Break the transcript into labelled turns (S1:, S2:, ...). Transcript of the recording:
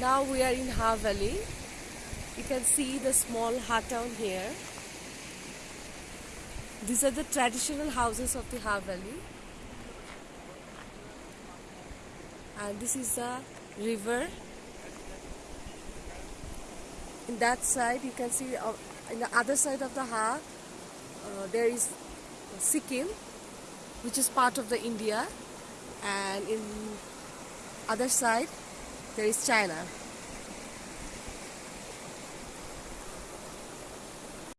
S1: Now we are in Ha Valley. You can see the small Ha town here. These are the traditional houses of the Ha Valley. And this is the river. In that side, you can see uh, in the other side of the Ha, uh, there is Sikkim, which is part of the India, and in other side there is China.